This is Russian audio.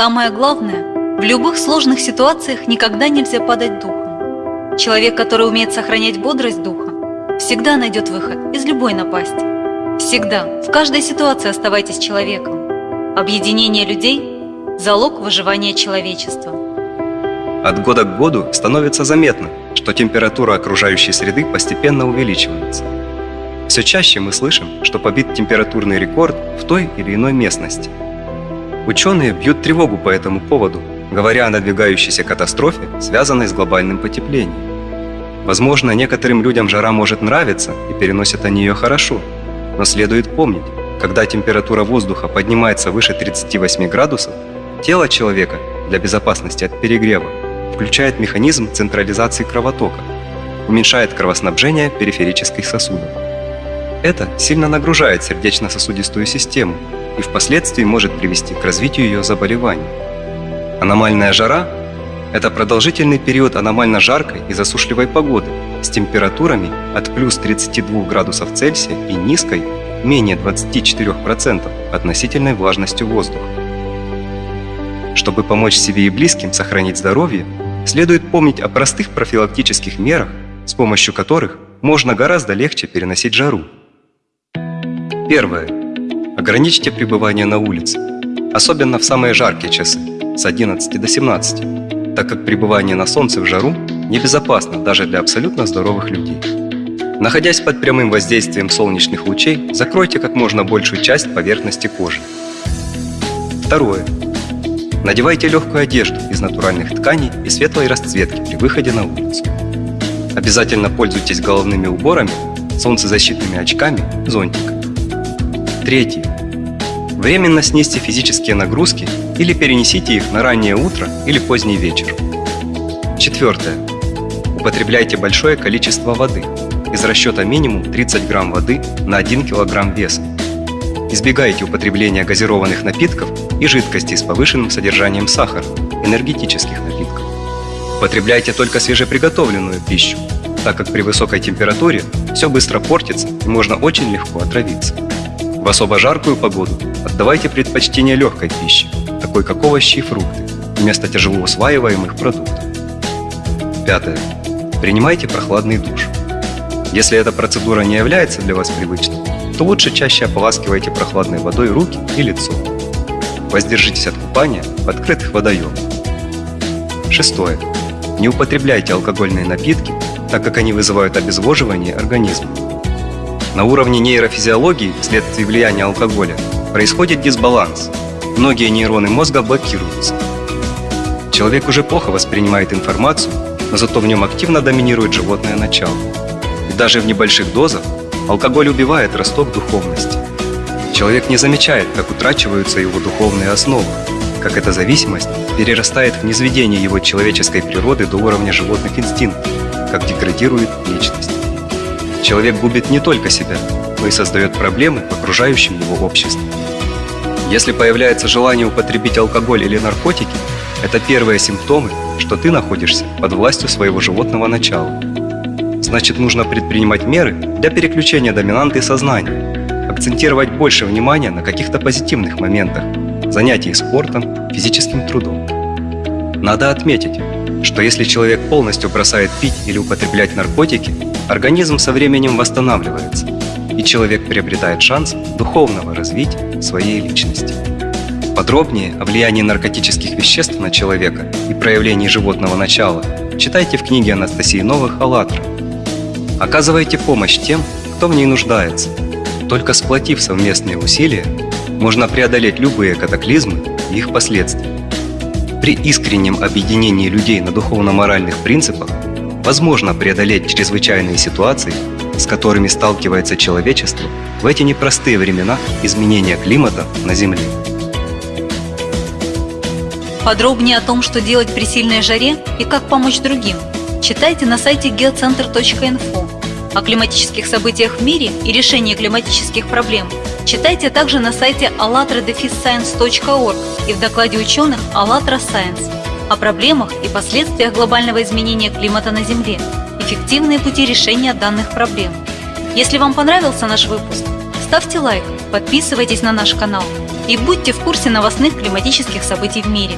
Самое главное, в любых сложных ситуациях никогда нельзя падать духом. Человек, который умеет сохранять бодрость духа, всегда найдет выход из любой напасти. Всегда, в каждой ситуации оставайтесь человеком. Объединение людей – залог выживания человечества. От года к году становится заметно, что температура окружающей среды постепенно увеличивается. Все чаще мы слышим, что побит температурный рекорд в той или иной местности – Ученые бьют тревогу по этому поводу, говоря о надвигающейся катастрофе, связанной с глобальным потеплением. Возможно, некоторым людям жара может нравиться и переносят они ее хорошо, но следует помнить, когда температура воздуха поднимается выше 38 градусов, тело человека для безопасности от перегрева включает механизм централизации кровотока, уменьшает кровоснабжение периферических сосудов. Это сильно нагружает сердечно-сосудистую систему и впоследствии может привести к развитию ее заболеваний. Аномальная жара – это продолжительный период аномально жаркой и засушливой погоды с температурами от плюс 32 градусов Цельсия и низкой, менее 24% относительной влажностью воздуха. Чтобы помочь себе и близким сохранить здоровье, следует помнить о простых профилактических мерах, с помощью которых можно гораздо легче переносить жару. Первое. Ограничьте пребывание на улице, особенно в самые жаркие часы, с 11 до 17, так как пребывание на солнце в жару небезопасно даже для абсолютно здоровых людей. Находясь под прямым воздействием солнечных лучей, закройте как можно большую часть поверхности кожи. Второе. Надевайте легкую одежду из натуральных тканей и светлой расцветки при выходе на улицу. Обязательно пользуйтесь головными уборами, солнцезащитными очками, зонтиком. Третье. Временно снизьте физические нагрузки или перенесите их на раннее утро или поздний вечер. Четвертое. Употребляйте большое количество воды из расчета минимум 30 грамм воды на 1 килограмм веса. Избегайте употребления газированных напитков и жидкостей с повышенным содержанием сахара, энергетических напитков. Употребляйте только свежеприготовленную пищу, так как при высокой температуре все быстро портится и можно очень легко отравиться. В особо жаркую погоду отдавайте предпочтение легкой пище, такой как овощи и фрукты, вместо тяжело усваиваемых продуктов. Пятое. Принимайте прохладный душ. Если эта процедура не является для вас привычной, то лучше чаще ополаскивайте прохладной водой руки и лицо. Воздержитесь от купания в открытых водоемах. Шестое. Не употребляйте алкогольные напитки, так как они вызывают обезвоживание организма. На уровне нейрофизиологии вследствие влияния алкоголя происходит дисбаланс. Многие нейроны мозга блокируются. Человек уже плохо воспринимает информацию, но зато в нем активно доминирует животное начало. И даже в небольших дозах алкоголь убивает росток духовности. Человек не замечает, как утрачиваются его духовные основы, как эта зависимость перерастает в низведение его человеческой природы до уровня животных инстинктов, как деградирует личность. Человек губит не только себя, но и создает проблемы в окружающем его обществе. Если появляется желание употребить алкоголь или наркотики, это первые симптомы, что ты находишься под властью своего животного начала. Значит, нужно предпринимать меры для переключения доминанты сознания, акцентировать больше внимания на каких-то позитивных моментах, занятии спортом, физическим трудом. Надо отметить, что если человек полностью бросает пить или употреблять наркотики, организм со временем восстанавливается, и человек приобретает шанс духовного развития своей личности. Подробнее о влиянии наркотических веществ на человека и проявлении животного начала читайте в книге Анастасии Новых «АЛЛАТРА». Оказывайте помощь тем, кто в ней нуждается. Только сплотив совместные усилия, можно преодолеть любые катаклизмы и их последствия. При искреннем объединении людей на духовно-моральных принципах возможно преодолеть чрезвычайные ситуации, с которыми сталкивается человечество в эти непростые времена изменения климата на Земле. Подробнее о том, что делать при сильной жаре и как помочь другим, читайте на сайте geocenter.info. О климатических событиях в мире и решении климатических проблем читайте также на сайте allatradefisscience.org и в докладе ученых «АЛЛАТРА Science» о проблемах и последствиях глобального изменения климата на Земле, эффективные пути решения данных проблем. Если вам понравился наш выпуск, ставьте лайк, подписывайтесь на наш канал и будьте в курсе новостных климатических событий в мире.